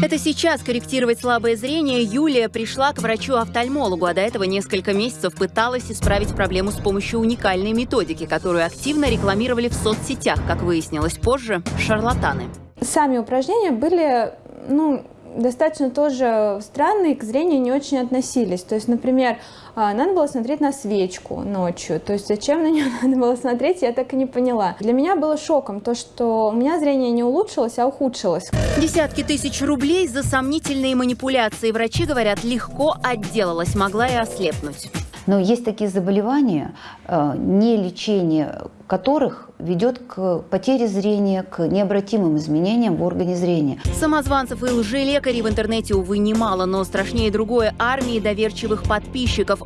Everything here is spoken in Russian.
Это сейчас корректировать слабое зрение Юлия пришла к врачу-офтальмологу, а до этого несколько месяцев пыталась исправить проблему с помощью уникальной методики, которую активно рекламировали в соцсетях, как выяснилось позже, шарлатаны. Сами упражнения были, ну, достаточно тоже странные, к зрению не очень относились. То есть, например, а, надо было смотреть на свечку ночью. То есть, зачем на нее надо было смотреть, я так и не поняла. Для меня было шоком то, что у меня зрение не улучшилось, а ухудшилось. Десятки тысяч рублей за сомнительные манипуляции. Врачи говорят, легко отделалась, могла и ослепнуть. Но есть такие заболевания, э, не лечение которых ведет к потере зрения, к необратимым изменениям в органе зрения. Самозванцев и лжелекарей в интернете, увы, немало, но страшнее другое – армии доверчивых подписчиков.